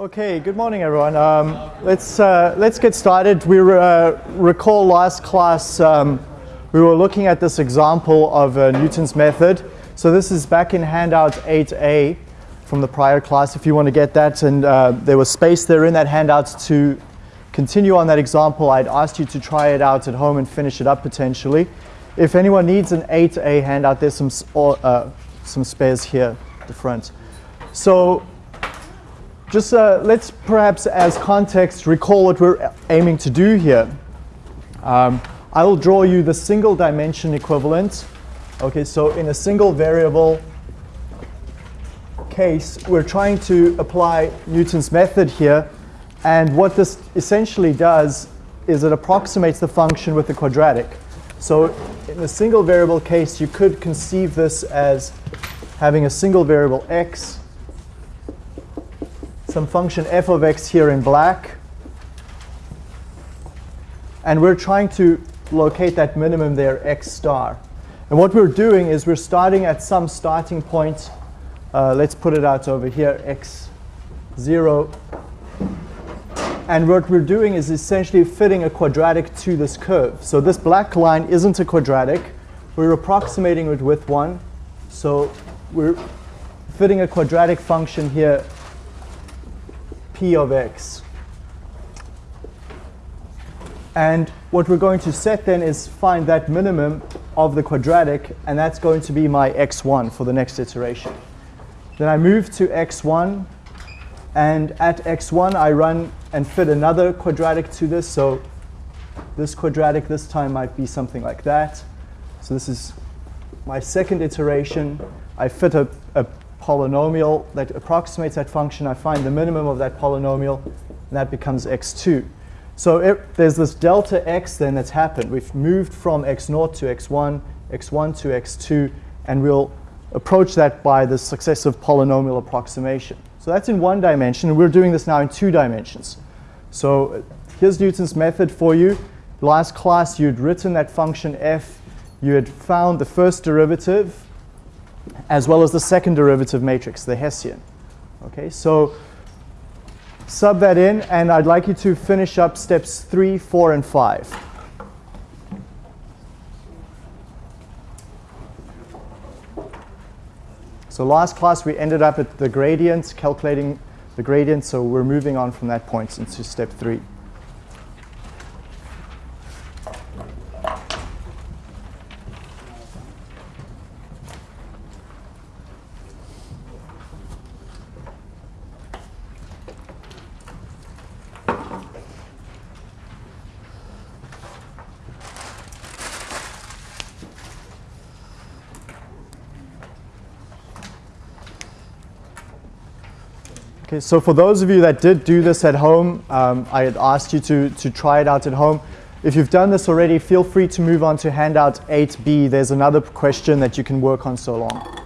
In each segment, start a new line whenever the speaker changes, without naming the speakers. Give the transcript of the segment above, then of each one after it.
Okay, good morning, everyone. Um, let's, uh, let's get started. We uh, recall last class um, we were looking at this example of uh, Newton's method. So this is back in handout 8a from the prior class if you want to get that. And uh, there was space there in that handout to continue on that example. I'd asked you to try it out at home and finish it up potentially. If anyone needs an 8a handout, there's some, uh, some spares here at the front. So just uh, let's perhaps as context recall what we're aiming to do here. Um, I will draw you the single dimension equivalent. Okay, so in a single variable case, we're trying to apply Newton's method here. And what this essentially does is it approximates the function with the quadratic. So in a single variable case, you could conceive this as having a single variable x some function f of x here in black. And we're trying to locate that minimum there, x star. And what we're doing is we're starting at some starting point. Uh, let's put it out over here, x0. And what we're doing is essentially fitting a quadratic to this curve. So this black line isn't a quadratic. We're approximating it with one. So we're fitting a quadratic function here p of x. And what we're going to set then is find that minimum of the quadratic, and that's going to be my x1 for the next iteration. Then I move to x1, and at x1 I run and fit another quadratic to this. So this quadratic this time might be something like that. So this is my second iteration. I fit a, a polynomial that approximates that function. I find the minimum of that polynomial, and that becomes x2. So it, there's this delta x then that's happened. We've moved from x0 to x1, x1 to x2, and we'll approach that by the successive polynomial approximation. So that's in one dimension, and we're doing this now in two dimensions. So here's Newton's method for you. Last class, you'd written that function f. You had found the first derivative, as well as the second derivative matrix, the Hessian. Okay, so sub that in, and I'd like you to finish up steps three, four, and five. So last class we ended up at the gradient, calculating the gradient, so we're moving on from that point into step three. Okay, so for those of you that did do this at home, um, I had asked you to, to try it out at home. If you've done this already, feel free to move on to handout 8b. There's another question that you can work on so long.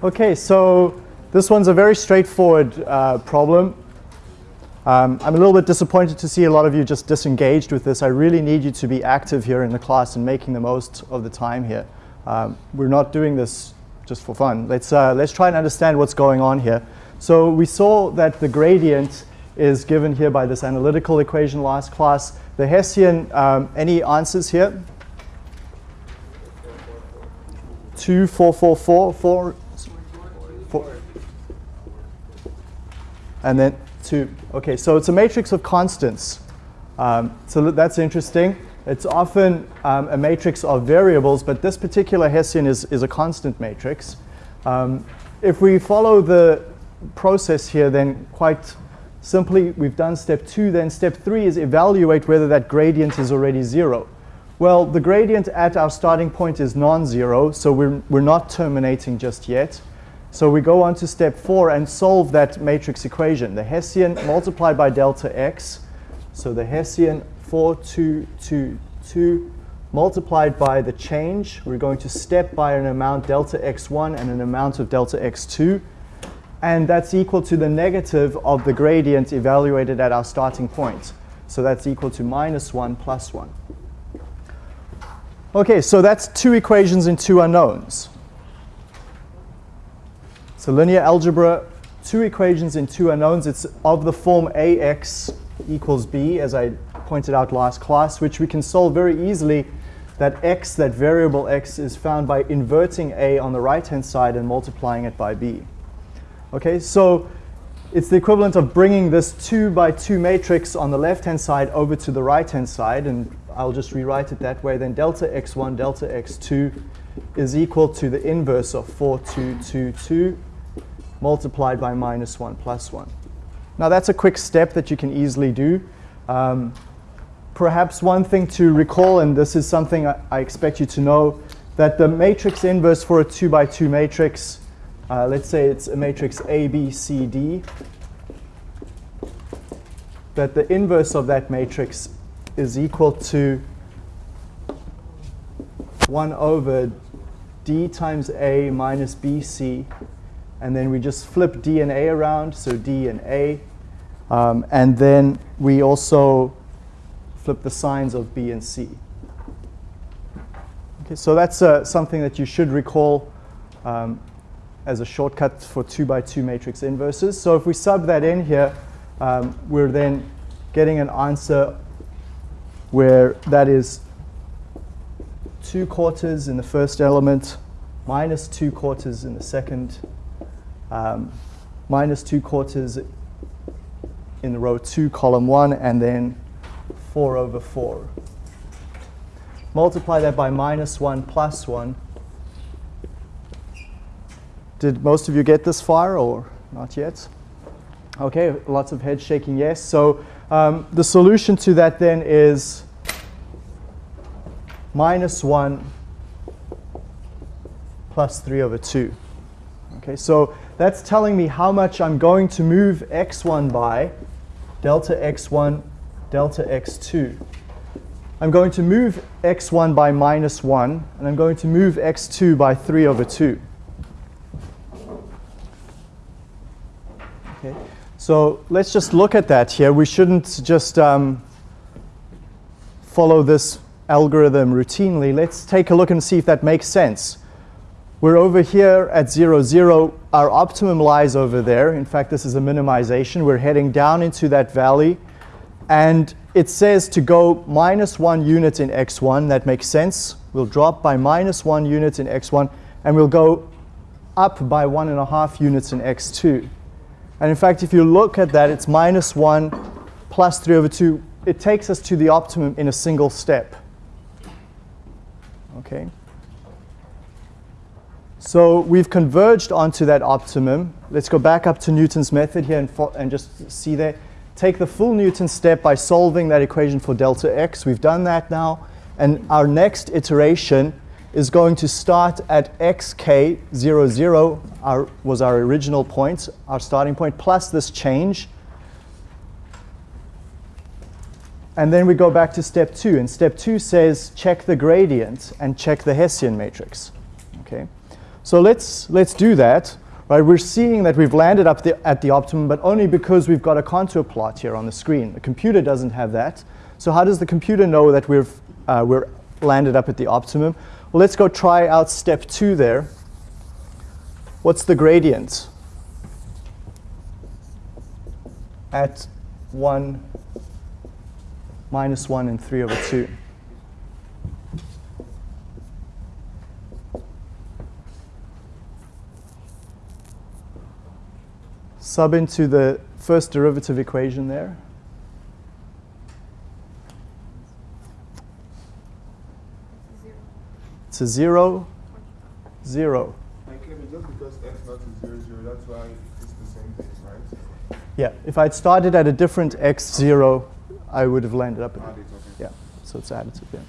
Okay, so this one's a very straightforward uh, problem. Um, I'm a little bit disappointed to see a lot of you just disengaged with this. I really need you to be active here in the class and making the most of the time here. Um, we're not doing this just for fun. Let's, uh, let's try and understand what's going on here. So we saw that the gradient is given here by this analytical equation last class. The Hessian, um, any answers here? 2, 4, 4, 4, 4, Four. And then two. Okay, so it's a matrix of constants. Um, so that's interesting. It's often um, a matrix of variables, but this particular Hessian is, is a constant matrix. Um, if we follow the process here, then quite simply, we've done step two. Then step three is evaluate whether that gradient is already zero. Well, the gradient at our starting point is non-zero, so we're, we're not terminating just yet. So we go on to step four and solve that matrix equation. The Hessian multiplied by delta x. So the Hessian 4, 2, 2, 2 multiplied by the change. We're going to step by an amount delta x1 and an amount of delta x2. And that's equal to the negative of the gradient evaluated at our starting point. So that's equal to minus 1 plus 1. Okay, so that's two equations and two unknowns. So linear algebra, two equations in two unknowns. It's of the form ax equals b, as I pointed out last class, which we can solve very easily that x, that variable x, is found by inverting a on the right-hand side and multiplying it by b. Okay, so it's the equivalent of bringing this 2 by 2 matrix on the left-hand side over to the right-hand side, and I'll just rewrite it that way. Then delta x1, delta x2 is equal to the inverse of 4, 2, 2, 2 multiplied by minus 1 plus 1. Now that's a quick step that you can easily do. Um, perhaps one thing to recall, and this is something I, I, expect you to know, that the matrix inverse for a 2 by 2 matrix, uh, let's say it's a matrix A, B, C, D, that the inverse of that matrix is equal to 1 over D times A minus BC and then we just flip D and A around, so D and A. Um, and then we also flip the signs of B and C. Okay, so that's uh, something that you should recall um, as a shortcut for 2 by 2 matrix inverses. So if we sub that in here, um, we're then getting an answer where that is 2 quarters in the first element, minus 2 quarters in the second, um, minus 2 quarters in the row 2, column 1, and then 4 over 4. Multiply that by minus 1 plus 1. Did most of you get this far or not yet? Okay, lots of head shaking yes. So um, the solution to that then is minus 1 plus 3 over 2. Okay, so that's telling me how much I'm going to move x1 by, delta x1, delta x2. I'm going to move x1 by minus 1, and I'm going to move x2 by 3 over 2. Okay. So let's just look at that here. We shouldn't just um, follow this algorithm routinely. Let's take a look and see if that makes sense. We're over here at 0, 0. Our optimum lies over there. In fact, this is a minimization. We're heading down into that valley. And it says to go minus 1 unit in x1. That makes sense. We'll drop by minus 1 unit in x1. And we'll go up by 1.5 units in x2. And in fact, if you look at that, it's minus 1 plus 3 over 2. It takes us to the optimum in a single step. Okay. So we've converged onto that optimum. Let's go back up to Newton's method here and, and just see there. Take the full Newton step by solving that equation for delta x. We've done that now. And our next iteration is going to start at xk 0, 0 our, was our original point, our starting point, plus this change. And then we go back to step two. And step two says check the gradient and check the Hessian matrix. So let's, let's do that. Right, we're seeing that we've landed up the, at the optimum, but only because we've got a contour plot here on the screen. The computer doesn't have that. So how does the computer know that we've, uh, we're landed up at the optimum? Well, let's go try out step two there. What's the gradient? At 1, minus 1, and 3 over 2. Sub into the first derivative equation there. It's a zero, zero.
just because x naught is zero, zero, that's why it's the same thing, right?
Yeah, if I'd started at a different x zero, I would have landed up at
okay.
Yeah, so it's additive, yeah.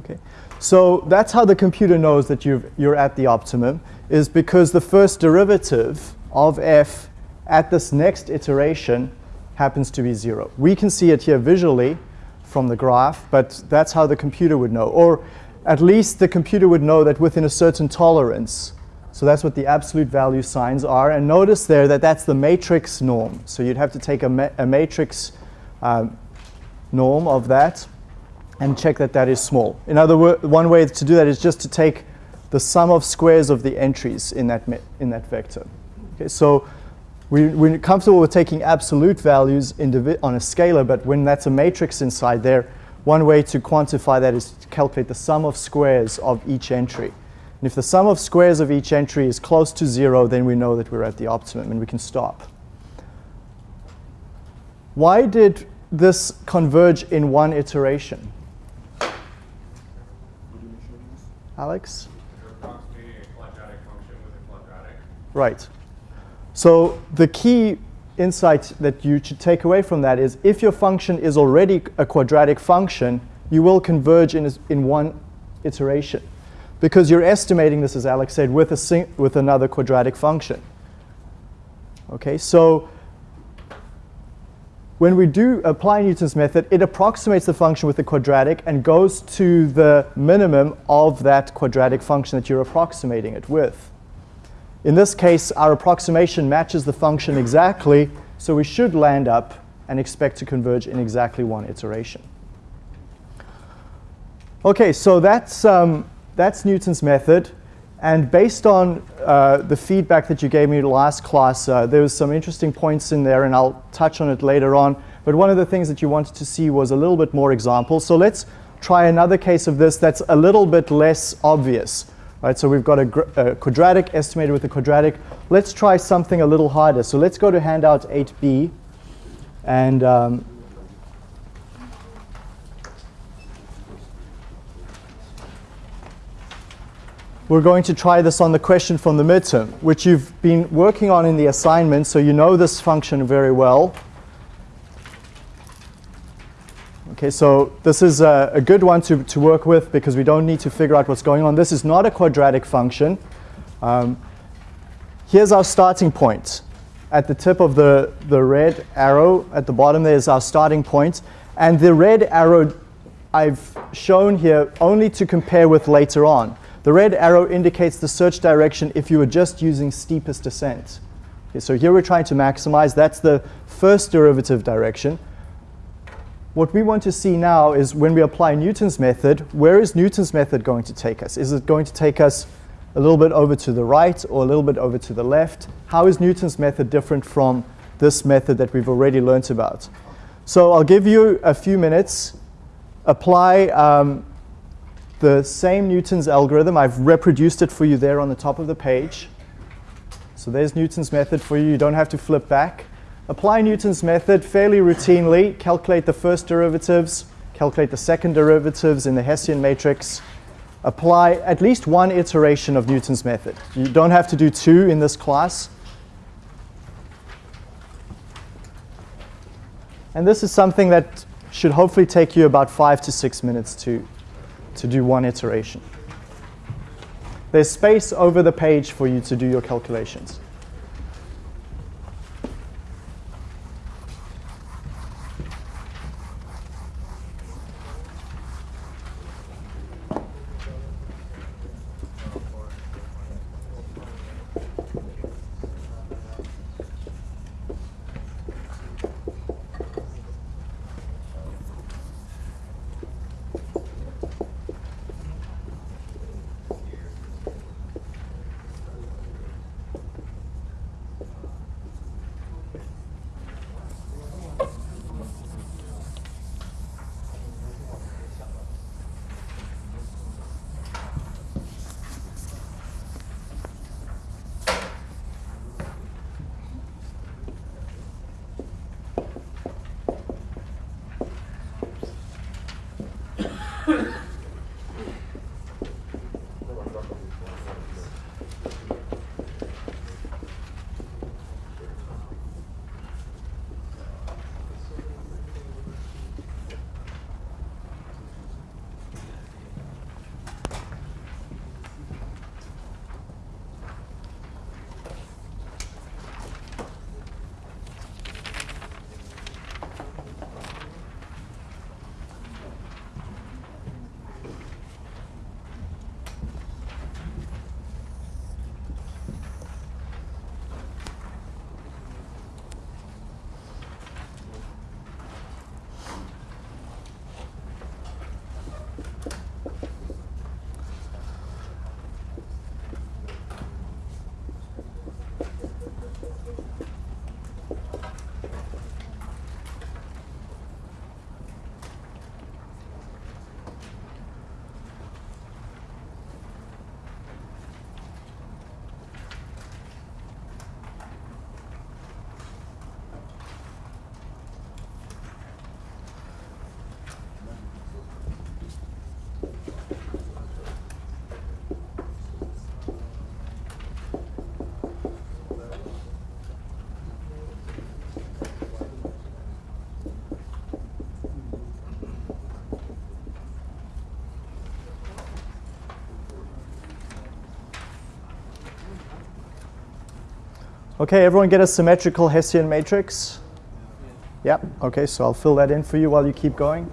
Okay, so that's how the computer knows that you you're at the optimum, is because the first derivative of f at this next iteration happens to be zero. We can see it here visually from the graph, but that's how the computer would know. Or at least the computer would know that within a certain tolerance. So that's what the absolute value signs are. And notice there that that's the matrix norm. So you'd have to take a, ma a matrix um, norm of that and check that that is small. In other words, one way to do that is just to take the sum of squares of the entries in that, in that vector. Okay, so we, we're comfortable with taking absolute values on a scalar, but when that's a matrix inside there, one way to quantify that is to calculate the sum of squares of each entry. And if the sum of squares of each entry is close to zero, then we know that we're at the optimum and we can stop. Why did this converge in one iteration? Alex? Right. So the key insight that you should take away from that is if your function is already a quadratic function, you will converge in, in one iteration because you're estimating this, as Alex said, with, a with another quadratic function. Okay, so when we do apply Newton's method, it approximates the function with the quadratic and goes to the minimum of that quadratic function that you're approximating it with. In this case, our approximation matches the function exactly, so we should land up and expect to converge in exactly one iteration. Okay, so that's, um, that's Newton's method. And based on uh, the feedback that you gave me last class, uh, there was some interesting points in there, and I'll touch on it later on. But one of the things that you wanted to see was a little bit more examples. So let's try another case of this that's a little bit less obvious. Right, so we've got a, a, quadratic estimated with a quadratic. Let's try something a little harder. So let's go to handout 8b. And um, we're going to try this on the question from the midterm, which you've been working on in the assignment, so you know this function very well. Okay, so this is a, a, good one to, to work with because we don't need to figure out what's going on. This is not a quadratic function. Um, here's our starting point. At the tip of the, the red arrow at the bottom there is our starting point. And the red arrow I've shown here only to compare with later on. The red arrow indicates the search direction if you were just using steepest descent. Okay, so here we're trying to maximize. That's the first derivative direction. What we want to see now is when we apply Newton's method, where is Newton's method going to take us? Is it going to take us a little bit over to the right or a little bit over to the left? How is Newton's method different from this method that we've already learnt about? So I'll give you a few minutes, apply um, the same Newton's algorithm. I've reproduced it for you there on the top of the page. So there's Newton's method for you. You don't have to flip back. Apply Newton's method fairly routinely. Calculate the first derivatives, calculate the second derivatives in the Hessian matrix. Apply at least one iteration of Newton's method. You don't have to do two in this class. And this is something that should hopefully take you about five to six minutes to, to do one iteration. There's space over the page for you to do your calculations. Okay, everyone get a symmetrical Hessian matrix? Yep, okay, so I'll fill that in for you while you keep going.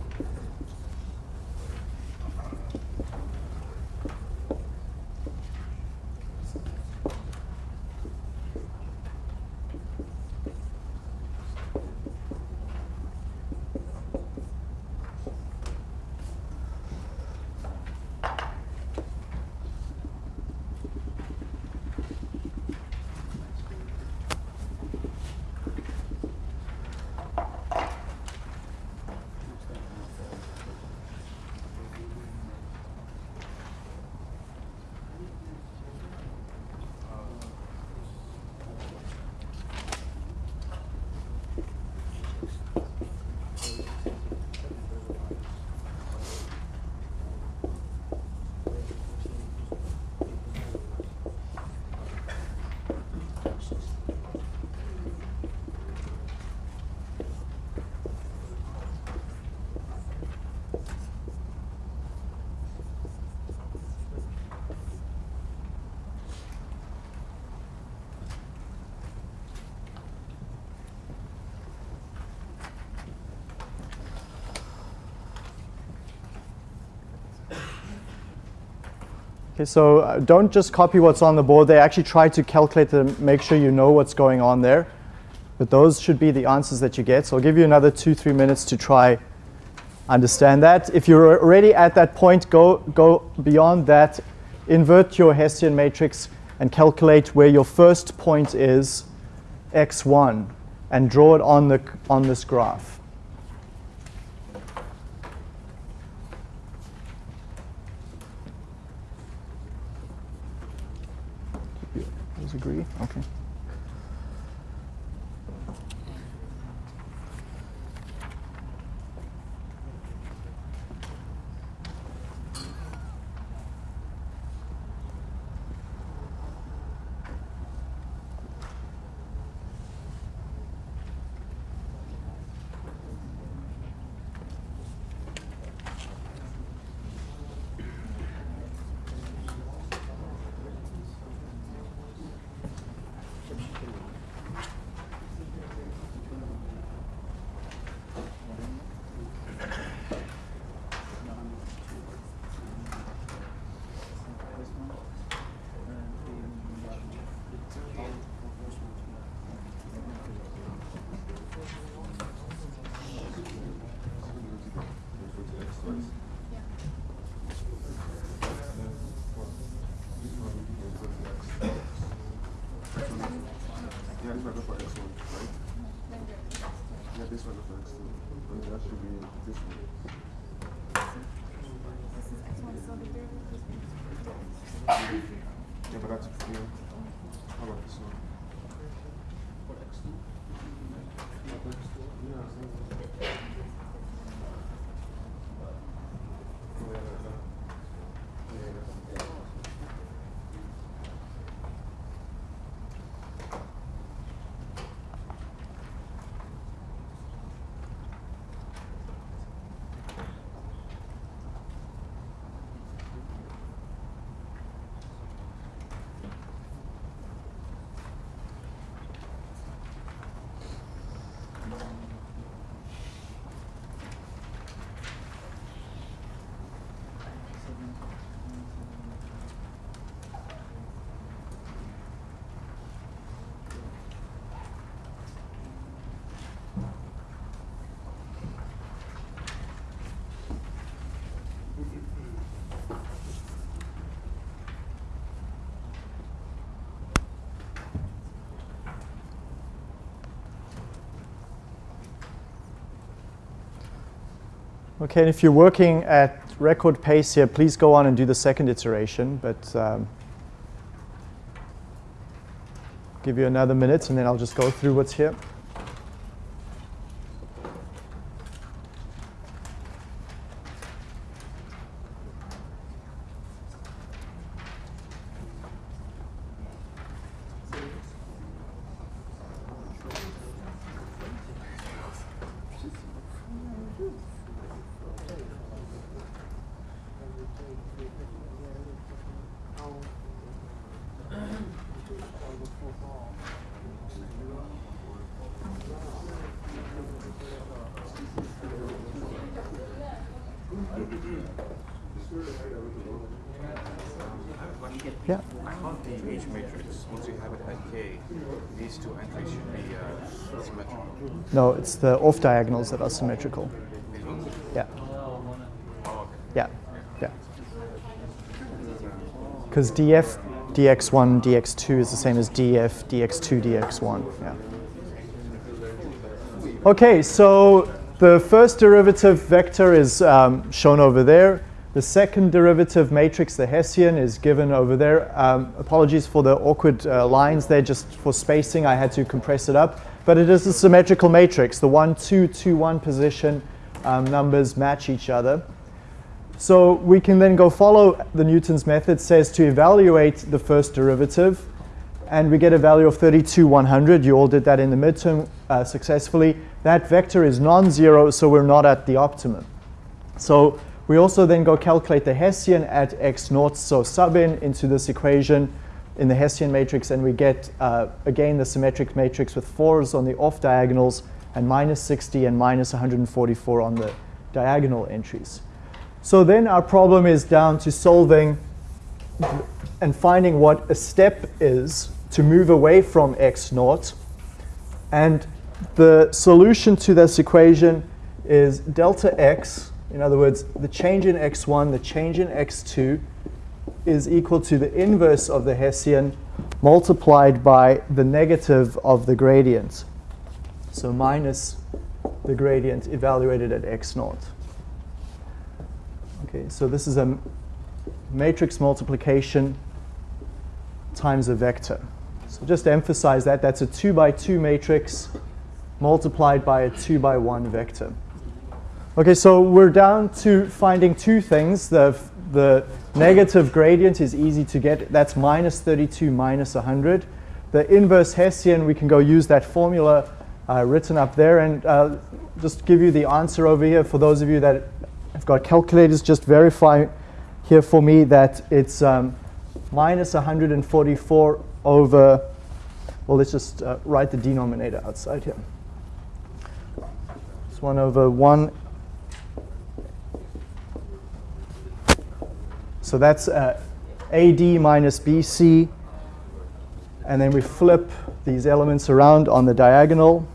Okay, so uh, don't just copy what's on the board. They actually try to calculate to make sure you know what's going on there. But those should be the answers that you get. So I'll give you another two, three minutes to try understand that. If you're already at that point, go, go beyond that, invert your Hessian matrix and calculate where your first point is, x1, and draw it on, the, on this graph. Does agree? Okay.
Okay,
and if you're working at record pace here, please go on and do the second iteration, but um, give you another minute and then I'll just go through what's here. Yeah.
The H matrix, once you have it at K, these two entries should be uh, symmetrical.
No, it's the off diagonals that are symmetrical. Yeah. Yeah. Yeah. Because df dx1 dx2 is the same as df dx2 dx1. Yeah. Okay, so the first derivative vector is um, shown over there. The second derivative matrix, the Hessian, is given over there. Um, apologies for the awkward uh, lines there, just for spacing, I had to compress it up. But it is a symmetrical matrix. The 1, 2, 2, 1 position um, numbers match each other. So we can then go follow the Newton's method, says to evaluate the first derivative, and we get a value of 32, 100. You all did that in the midterm uh, successfully. That vector is non-zero, so we're not at the optimum. So we also then go calculate the Hessian at x naught, so sub in into this equation in the Hessian matrix, and we get, uh, again, the symmetric matrix with 4s on the off diagonals and minus 60 and minus 144 on the diagonal entries. So then our problem is down to solving and finding what a step is to move away from x naught. And the solution to this equation is delta x, in other words, the change in x1, the change in x2, is equal to the inverse of the Hessian multiplied by the negative of the gradient. So minus the gradient evaluated at x naught. Okay, so this is a matrix multiplication times a vector. So just to emphasize that, that's a 2 by 2 matrix multiplied by a 2 by 1 vector. Okay, so we're down to finding two things. The, the negative gradient is easy to get. That's minus 32 minus 100. The inverse Hessian, we can go use that formula uh, written up there and uh, just give you the answer over here. For those of you that have got calculators, just verify here for me that it's um, minus 144 over, well, let's just uh, write the denominator outside here. It's 1 over 1. So that's uh, AD minus BC. And then we flip these elements around on the diagonal.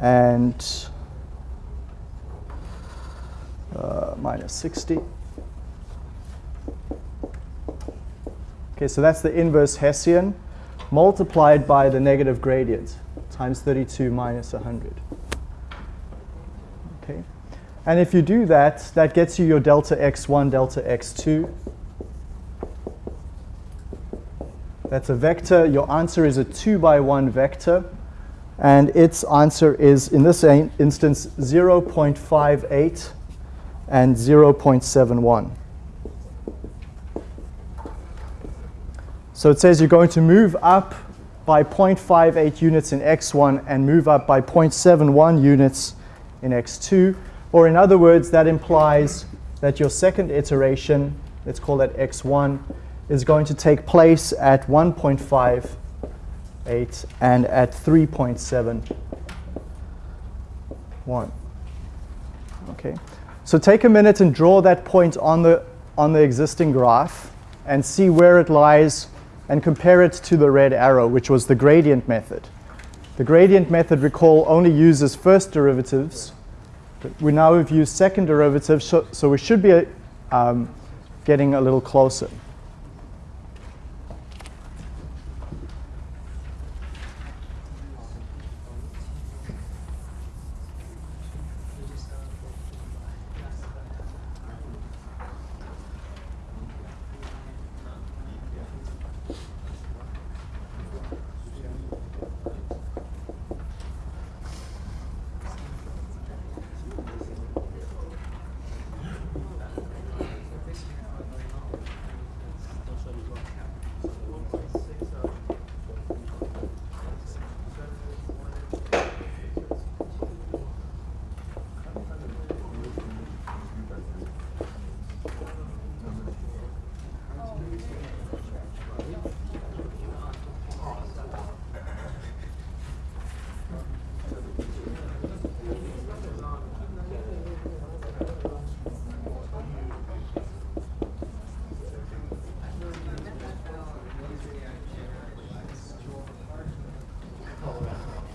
And uh, minus 60. Okay, so that's the inverse Hessian multiplied by the negative gradient times 32 minus 100. Okay, and if you do that, that gets you your delta x1, delta x2. That's a vector. Your answer is a 2 by 1 vector. And its answer is, in this instance, 0.58 and 0.71. So it says you're going to move up by 0.58 units in x1 and move up by 0.71 units in x2. Or in other words, that implies that your second iteration, let's call that x1, is going to take place at 1.58 and at 3.71. Okay. So take a minute and draw that point on the, on the existing graph and see where it lies and compare it to the red arrow, which was the gradient method. The gradient method, recall, only uses first derivatives. We now have used second derivatives, so, so we should be um, getting a little closer.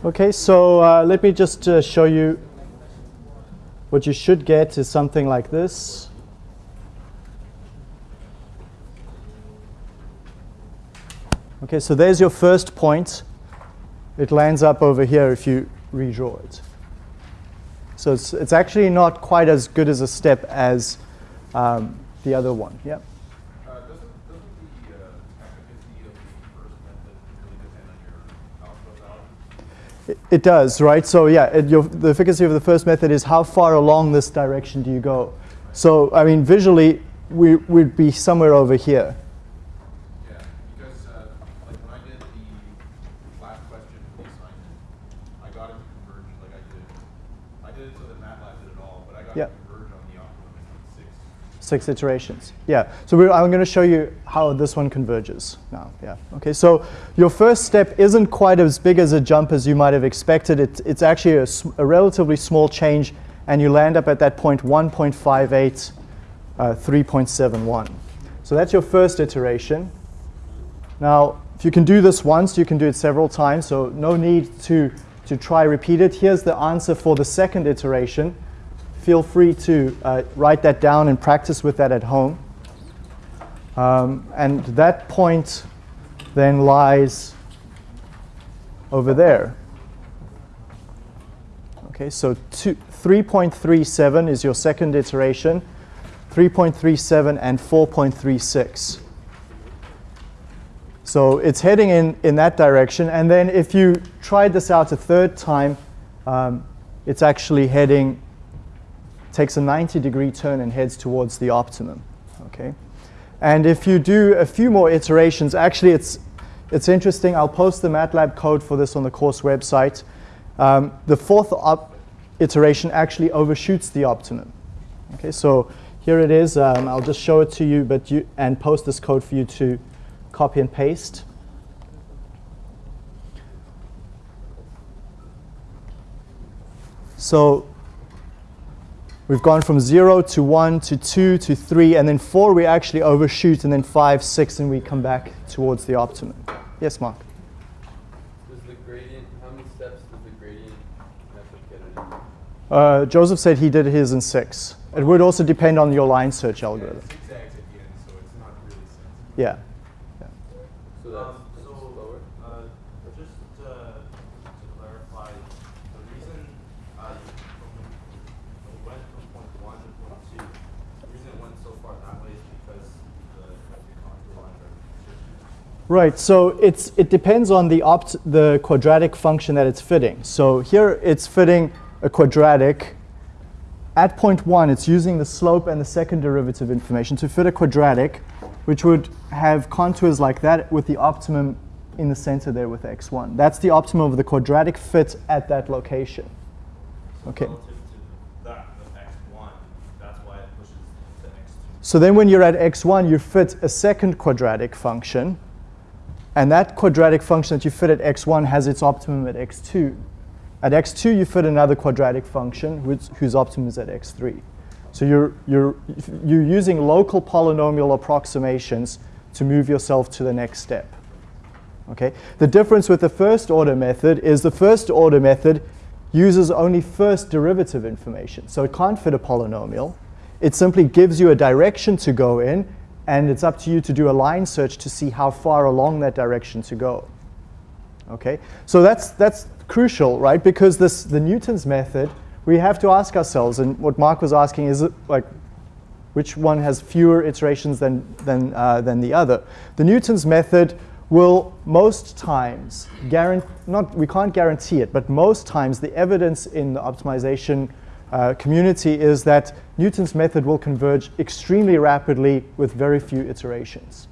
Okay, so uh, let me just uh, show you what you should get is something like this. Okay, so there's your first point. It lands up over here if you redraw it. So it's, it's actually not quite as good as a step as um, the other one. Yeah. It does, right? So yeah, it, your, the efficacy of the first method is how far along this direction do you go? So I mean, visually, we, would be somewhere over here.
Yeah, because uh, like when I did the last question for the assignment, I got it to converge like I did. I did it so that MATLAB did it all, but I got
yeah.
it to converge on the optimum in six.
Six iterations. Yeah. So I'm going to show you how this one converges now. Yeah. Okay. So your first step isn't quite as big as a jump as you might have expected. It, it's actually a, a, relatively small change, and you land up at that point 1.58, uh, 3.71. So that's your first iteration. Now, if you can do this once, you can do it several times, so no need to, to try repeat it. Here's the answer for the second iteration. Feel free to uh, write that down and practice with that at home. Um, and that point then lies over there. Okay, so 3.37 is your second iteration, 3.37 and 4.36. So it's heading in, in that direction. And then if you tried this out a third time, um, it's actually heading, takes a 90 degree turn and heads towards the optimum. Okay? And if you do a few more iterations, actually it's, it's interesting. I'll post the MATLAB code for this on the course website. Um, the fourth iteration actually overshoots the optimum. Okay, so here it is. Um, I'll just show it to you, but you and post this code for you to copy and paste. So we've gone from 0 to 1 to 2 to 3, and then 4 we actually overshoot, and then 5, 6, and we come back towards the optimum. Yes, Mark?
Does the gradient, how many steps does the gradient method get it in?
Uh, Joseph said he did his in 6. It would also depend on your line search algorithm.
Zigzags at the end, so it's not really sensitive.
Yeah.
So that's,
Um,
that's
so,
slower?
uh, just to, to clarify, the reason, uh, from, when we went from point one to point two, the reason it went so far that way is because the, the contour lines are shifting.
Right, so it's, it depends on the, opt, the quadratic function that it's fitting. So here it's fitting a quadratic. At point one, it's using the slope and the second derivative information to fit a quadratic, which would have contours like that with the optimum in the center there with x1. That's the optimum of the quadratic fit at that location. Okay.
Relative to that, the X one, that's why it pushes to X two.
So then when you're at x1, you fit a second quadratic function, and that quadratic function that you fit at x1 has its optimum at x2. At x2, you fit another quadratic function whose, whose optimum is at x3. So you're, you're, you're using local polynomial approximations to move yourself to the next step. Okay? The difference with the first order method is the first order method uses only first derivative information. So it can't fit a polynomial. It simply gives you a direction to go in, and it's up to you to do a line search to see how far along that direction to go. Okay? So that's, that's crucial, right? Because this, the Newton's method, we have to ask ourselves, and what Mark was asking is, like, which one has fewer iterations than, than, uh, than the other. The Newton's method will most times guarantee, not, we can't guarantee it, but most times the evidence in the optimization uh, community is that Newton's method will converge extremely rapidly with very few iterations.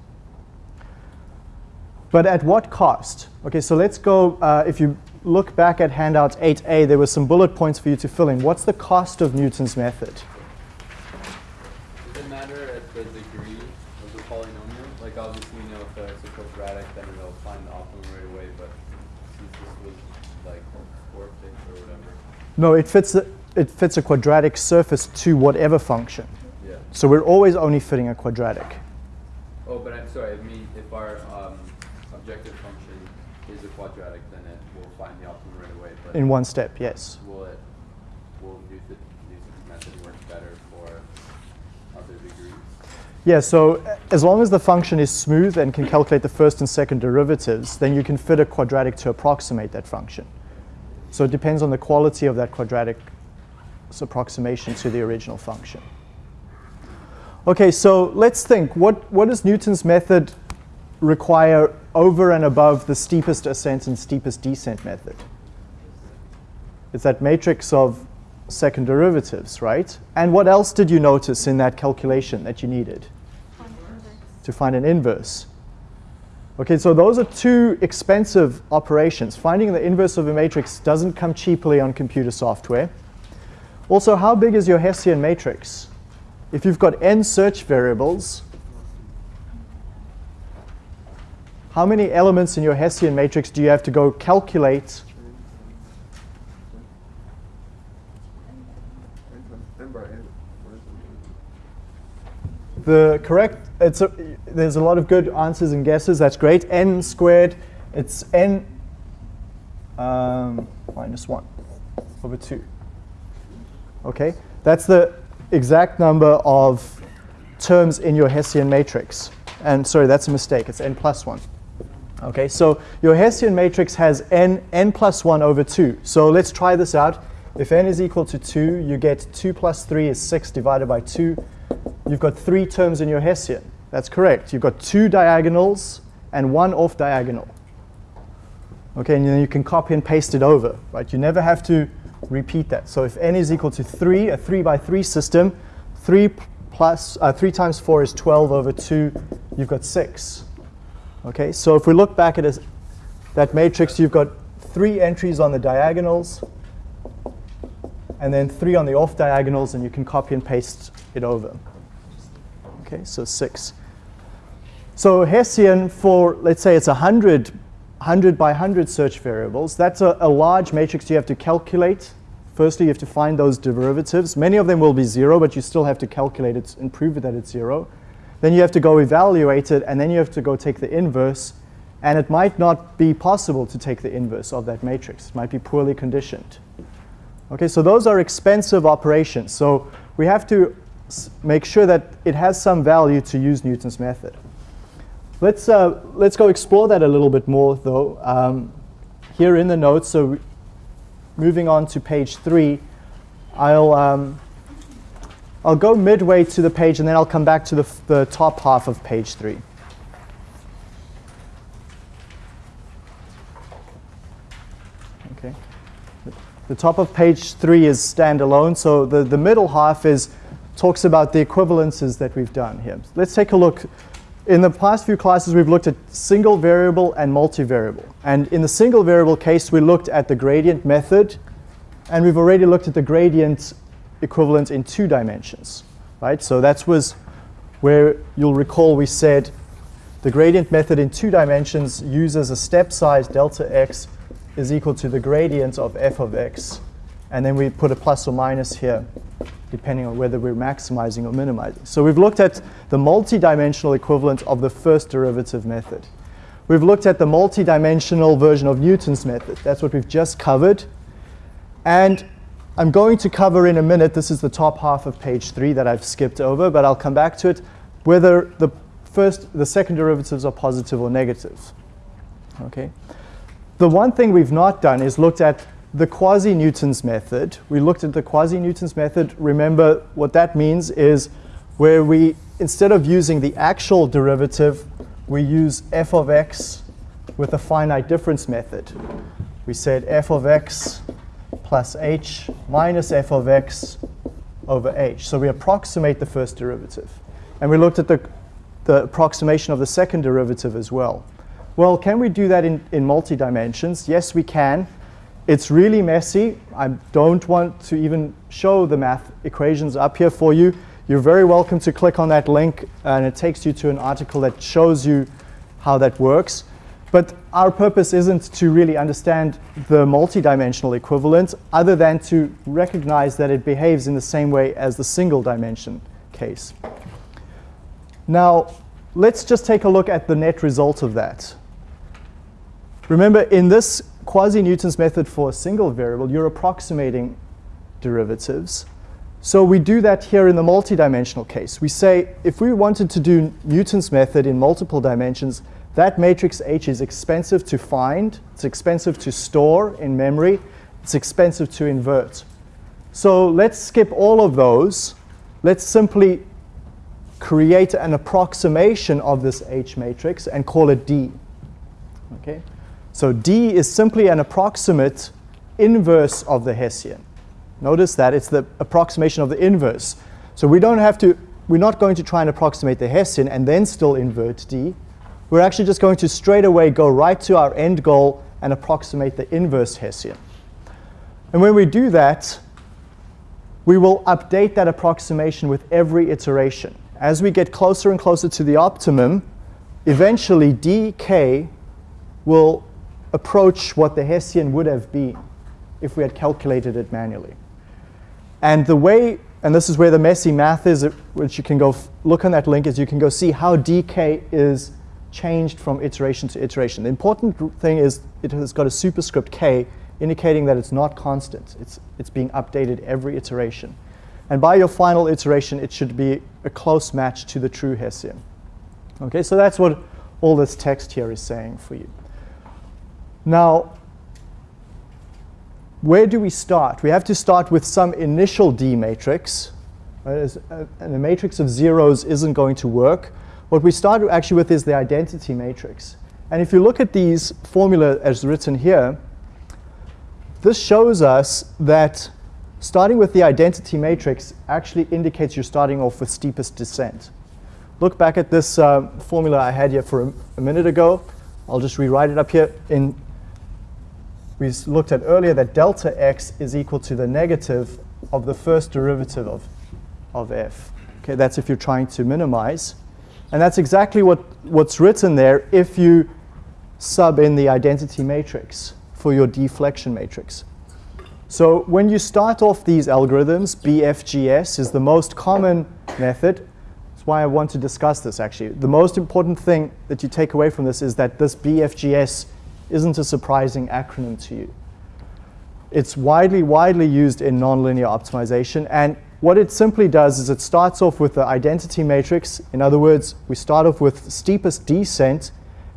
But at what cost? Okay, so let's go, uh, if you look back at handout 8a, there were some bullet points for you to fill in. What's the cost of Newton's method?
Does it matter at the degree of the polynomial? Like obviously, you know, if it's a quadratic, then it'll find the optimum right away, but since this was like or whatever.
No, it fits, a, it fits a quadratic surface to whatever function.
Yeah.
So we're always only fitting a quadratic.
Oh, but I'm sorry, I mean, if our um, objective function is a quadratic, then it will find the optimum right away, but
In one step, yes.
will it, will Newton's method work better for other degrees?
Yeah, so as long as the function is smooth and can calculate the first and second derivatives, then you can fit a quadratic to approximate that function. So it depends on the quality of that quadratic approximation to the original function. Okay, so let's think. What, what does Newton's method require over and above the steepest ascent and steepest descent method? It's that matrix of second derivatives, right? And what else did you notice in that calculation that you needed? To find an inverse. Okay, so those are two expensive operations. Finding the inverse of a matrix doesn't come cheaply on computer software. Also, how big is your Hessian matrix? If you've got n search variables, how many elements in your Hessian matrix do you have to go calculate the correct, it's a, there's a lot of good answers and guesses. That's great. n squared, it's n um, minus 1 over 2. Okay, that's the exact number of terms in your Hessian matrix. And sorry, that's a mistake. It's n plus 1. Okay, so your Hessian matrix has n, n plus 1 over 2. So let's try this out. If n is equal to 2, you get 2 plus 3 is 6 divided by 2. You've got three terms in your Hessian. That's correct. You've got two diagonals and one off diagonal. Okay, and then you can copy and paste it over, right? You never have to repeat that. So if n is equal to 3, a 3 by 3 system, 3 plus uh, 3 times 4 is 12 over 2, you've got 6. Okay, so if we look back at that matrix, you've got three entries on the diagonals, and then three on the off diagonals, and you can copy and paste it over. Okay, so 6. So Hessian for, let's say it's 100 100 by 100 search variables. That's a, a, large matrix you have to calculate. Firstly, you have to find those derivatives. Many of them will be zero, but you still have to calculate it and prove that it's zero. Then you have to go evaluate it, and then you have to go take the inverse. And it might not be possible to take the inverse of that matrix. It might be poorly conditioned. Okay, so those are expensive operations. So we have to make sure that it has some value to use Newton's method. Let's, uh, let's go explore that a little bit more, though. Um, here in the notes, so moving on to page three, I'll, um, I'll go midway to the page, and then I'll come back to the, the top half of page three. Okay. The top of page three is standalone, so the, the middle half is talks about the equivalences that we've done here. Let's take a look in the past few classes, we've looked at single variable and multivariable. And in the single variable case, we looked at the gradient method, and we've already looked at the gradient equivalent in two dimensions, right? So that was where you'll recall we said the gradient method in two dimensions uses a step size delta x is equal to the gradient of f of x. And then we put a plus or minus here depending on whether we're maximizing or minimizing. So we've looked at the multi-dimensional equivalent of the first derivative method. We've looked at the multi-dimensional version of Newton's method. That's what we've just covered. And I'm going to cover in a minute, this is the top half of page three that I've skipped over, but I'll come back to it, whether the first, the second derivatives are positive or negative. Okay. The one thing we've not done is looked at the quasi-Newton's method. We looked at the quasi-Newton's method. Remember what that means is where we, instead of using the actual derivative, we use f of x with a finite difference method. We said f of x plus h minus f of x over h. So we approximate the first derivative. And we looked at the, the approximation of the second derivative as well. Well, can we do that in, in multi-dimensions? Yes, we can. It's really messy. I don't want to even show the math equations up here for you. You're very welcome to click on that link and it takes you to an article that shows you how that works. But our purpose isn't to really understand the multidimensional equivalent other than to recognize that it behaves in the same way as the single dimension case. Now, let's just take a look at the net result of that. Remember, in this quasi-Newton's method for a single variable, you're approximating derivatives. So we do that here in the multidimensional case. We say if we wanted to do Newton's method in multiple dimensions, that matrix H is expensive to find, it's expensive to store in memory, it's expensive to invert. So let's skip all of those. Let's simply create an approximation of this H matrix and call it D. Okay? So D is simply an approximate inverse of the Hessian. Notice that it's the approximation of the inverse. So we don't have to, we're not going to try and approximate the Hessian and then still invert D. We're actually just going to straight away go right to our end goal and approximate the inverse Hessian. And when we do that, we will update that approximation with every iteration. As we get closer and closer to the optimum, eventually dk will approach what the Hessian would have been if we had calculated it manually. And the way, and this is where the messy math is, uh, which you can go look on that link, is you can go see how dk is changed from iteration to iteration. The important thing is it has got a superscript k, indicating that it's not constant. It's, it's being updated every iteration. And by your final iteration, it should be a close match to the true Hessian. Okay, so that's what all this text here is saying for you. Now, where do we start? We have to start with some initial D matrix. Right? Uh, And a matrix of zeros isn't going to work. What we start actually with is the identity matrix. And if you look at these formula as written here, this shows us that starting with the identity matrix actually indicates you're starting off with steepest descent. Look back at this uh, formula I had here for a, a minute ago. I'll just rewrite it up here. In we looked at earlier that delta x is equal to the negative of the first derivative of, of f. Okay, that's if you're trying to minimize. And that's exactly what, what's written there if you sub in the identity matrix for your deflection matrix. So when you start off these algorithms, BFGS is the most common method. That's why I want to discuss this actually. The most important thing that you take away from this is that this BFGS isn't a surprising acronym to you. It's widely, widely used in nonlinear optimization. And what it simply does is it starts off with the identity matrix. In other words, we start off with steepest descent.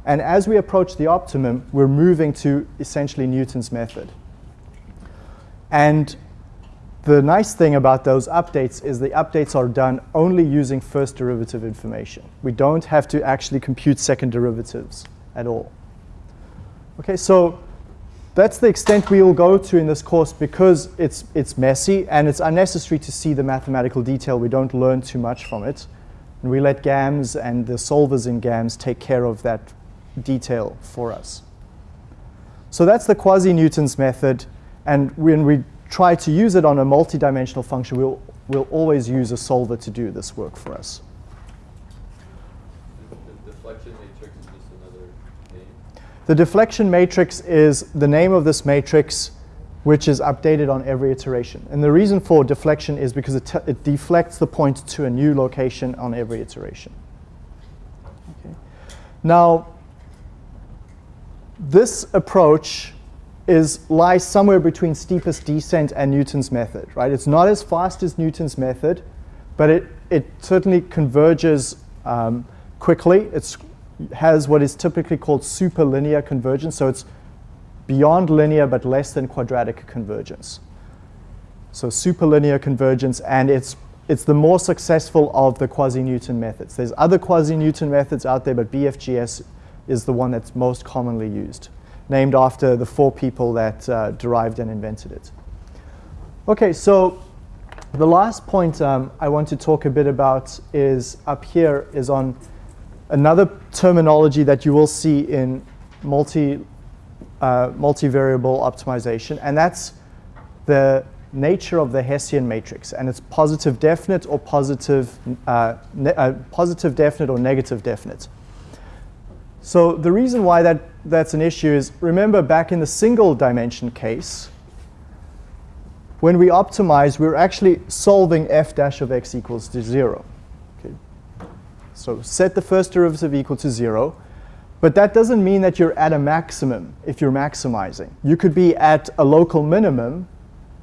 And as we approach the optimum, we're moving to essentially Newton's method. And the nice thing about those updates is the updates are done only using first derivative information. We don't have to actually compute second derivatives at all. Okay, so that's the extent we will go to in this course because it's, it's messy and it's unnecessary to see the mathematical detail. We don't learn too much from it. And we let GAMS and the solvers in GAMS take care of that detail for us. So that's the quasi-Newton's method. And when we try to use it on a multidimensional function, we'll, we'll always use a solver to do this work for us.
The deflection matrix is just another name.
The deflection matrix is the name of this matrix which is updated on every iteration. And the reason for deflection is because it, it deflects the point to a new location on every iteration. Okay. Now, this approach is lies somewhere between steepest descent and Newton's method, right? It's not as fast as Newton's method, but it, it certainly converges um, quickly. It has what is typically called superlinear convergence, so it's beyond linear but less than quadratic convergence. So superlinear convergence, and it's it's the more successful of the quasi-Newton methods. There's other quasi-Newton methods out there, but BFGS is the one that's most commonly used, named after the four people that uh, derived and invented it. Okay, so the last point um, I want to talk a bit about is up here is on Another terminology that you will see in multi, uh, multivariable optimization, and that's the nature of the Hessian matrix, and it's positive definite or positive, uh, uh, positive definite or negative definite. So the reason why that, that's an issue is, remember back in the single dimension case, when we optimize, we're actually solving f dash of x equals to 0. So set the first derivative equal to zero. But that doesn't mean that you're at a maximum if you're maximizing. You could be at a local minimum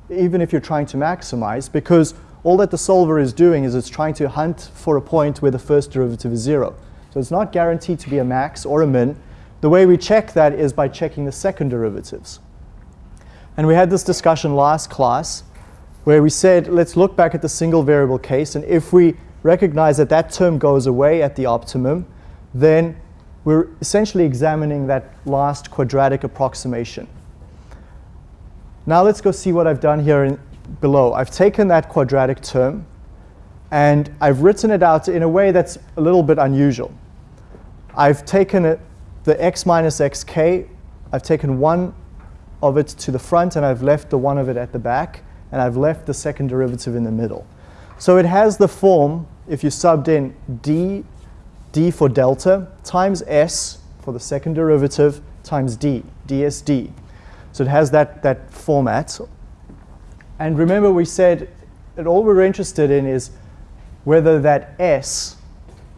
even if you're trying to maximize because all that the solver is doing is it's trying to hunt for a point where the first derivative is zero. So it's not guaranteed to be a max or a min. The way we check that is by checking the second derivatives. And we had this discussion last class where we said, let's look back at the single variable case. And if we recognize that that term goes away at the optimum, then we're essentially examining that last quadratic approximation. Now let's go see what I've done here in, below. I've taken that quadratic term and I've written it out in a way that's a little bit unusual. I've taken it, the x minus xk, I've taken one of it to the front and I've left the one of it at the back and I've left the second derivative in the middle. So it has the form, if you subbed in d, d for delta, times s for the second derivative, times d, dsd. So it has that, that format. And remember we said and all we're interested in is whether that S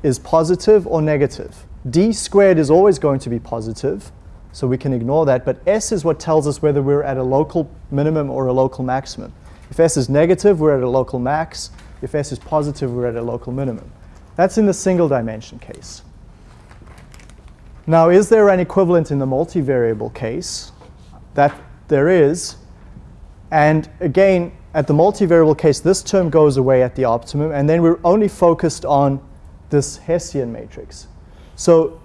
is positive or negative. D squared is always going to be positive, so we can ignore that, but S is what tells us whether we're at a local minimum or a local maximum. If S is negative, we're at a local max. If S is positive, we're at a local minimum. That's in the single dimension case. Now, is there an equivalent in the multivariable case? That there is. And again, at the multivariable case, this term goes away at the optimum, and then we're only focused on this Hessian matrix. So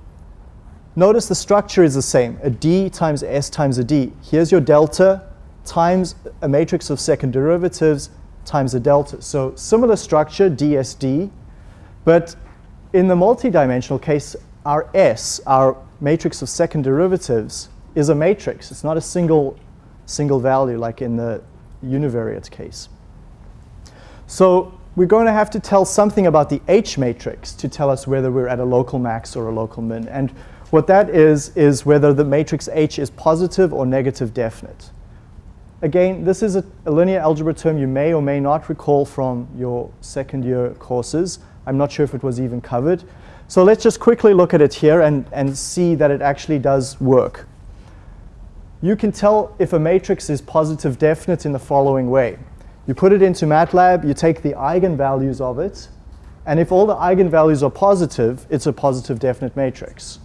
notice the structure is the same, a d times s times a d. Here's your delta times a matrix of second derivatives times a delta. So similar structure, dsd, but in the multidimensional case, our S, our matrix of second derivatives, is a matrix. It's not a single, single value like in the univariate case. So we're going to have to tell something about the H matrix to tell us whether we're at a local max or a local min. And what that is, is whether the matrix H is positive or negative definite. Again, this is a, a linear algebra term you may or may not recall from your second year courses. I'm not sure if it was even covered. So let's just quickly look at it here and, and see that it actually does work. You can tell if a matrix is positive definite in the following way. You put it into MATLAB, you take the eigenvalues of it, and if all the eigenvalues are positive, it's a positive definite matrix.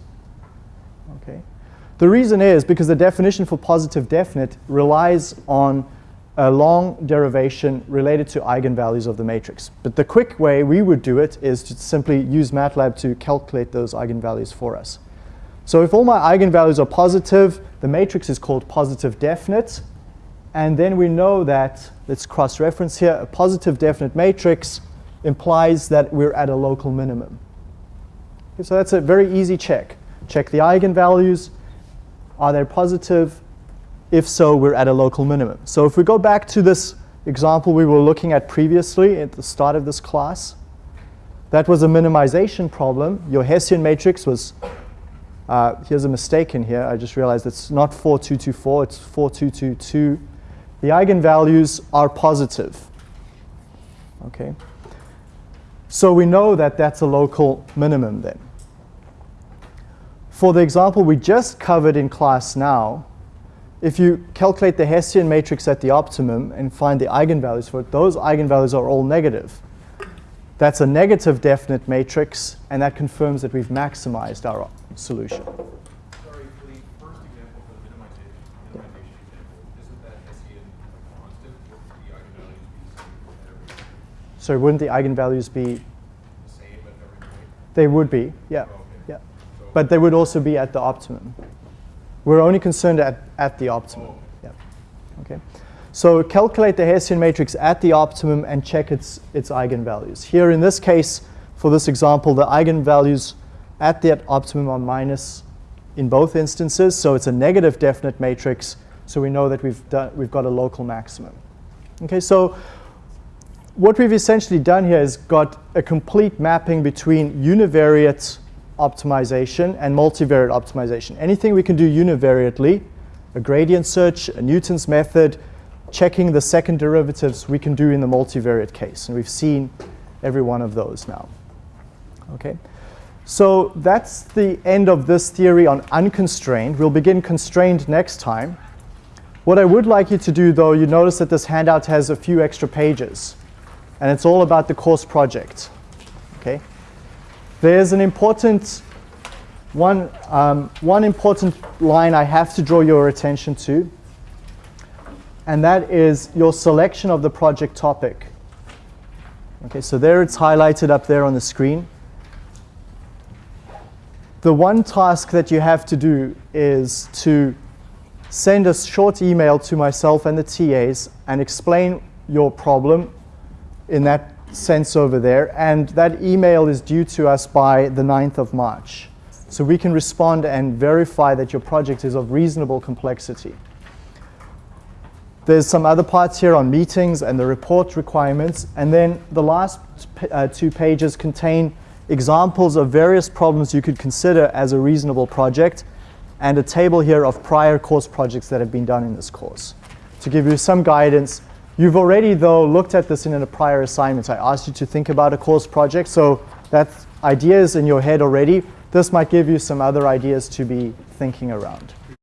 The reason is because the definition for positive definite relies on a long derivation related to eigenvalues of the matrix. But the quick way we would do it is to simply use MATLAB to calculate those eigenvalues for us. So if all my eigenvalues are positive, the matrix is called positive definite. And then we know that, let's cross-reference here, a positive definite matrix implies that we're at a local minimum. Okay, so that's a very easy check. Check the eigenvalues. Are they positive? If so, we're at a local minimum. So if we go back to this example we were looking at previously at the start of this class, that was a minimization problem. Your Hessian matrix was, uh, here's a mistake in here. I just realized it's not 4224, it's 4222. The eigenvalues are positive. Okay. So we know that that's a local minimum then. For the example we just covered in class now, if you calculate the Hessian matrix at the optimum and find the eigenvalues for it, those eigenvalues are all negative. That's a negative definite matrix, and that confirms that we've maximized our solution.
Sorry, for the first example, for the minimization, minimization example, isn't that Hessian a constant? Would the eigenvalues be the same at every point?
So wouldn't the eigenvalues be,
The same at every point?
they would be, yeah,
Oh, okay.
yeah.
So-
But they would also be at the optimum. We're only concerned at, at the optimum. Yeah. Okay. So calculate the Hessian matrix at the optimum and check its, its eigenvalues. Here in this case, for this example, the eigenvalues at that optimum are minus in both instances. So it's a negative definite matrix. So we know that we've, done, we've got a local maximum. Okay, so what we've essentially done here is got a complete mapping between univariate optimization and multivariate optimization. Anything we can do univariately, a gradient search, a Newton's method, checking the second derivatives we can do in the multivariate case. And we've seen every one of those now. Okay. So that's the end of this theory on unconstrained. We'll begin constrained next time. What I would like you to do, though, you notice that this handout has a few extra pages, and it's all about the course project. Okay? There's an important one, um, one important line I have to draw your attention to, and that is your selection of the project topic. Okay, so there it's highlighted up there on the screen. The one task that you have to do is to send a short email to myself and the TAs and explain your problem in that sense over there. And that email is due to us by the 9th of March. So we can respond and verify that your project is of reasonable complexity. There's some other parts here on meetings and the report requirements. And then the last uh, two pages contain examples of various problems you could consider as a reasonable project and a table here of prior course projects that have been done in this course to give you some guidance You've already, though, looked at this in a prior assignment. I asked you to think about a course project, so that idea is in your head already. This might give you some other ideas to be thinking around.